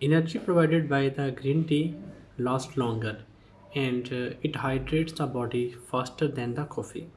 Energy provided by the green tea lasts longer and uh, it hydrates the body faster than the coffee.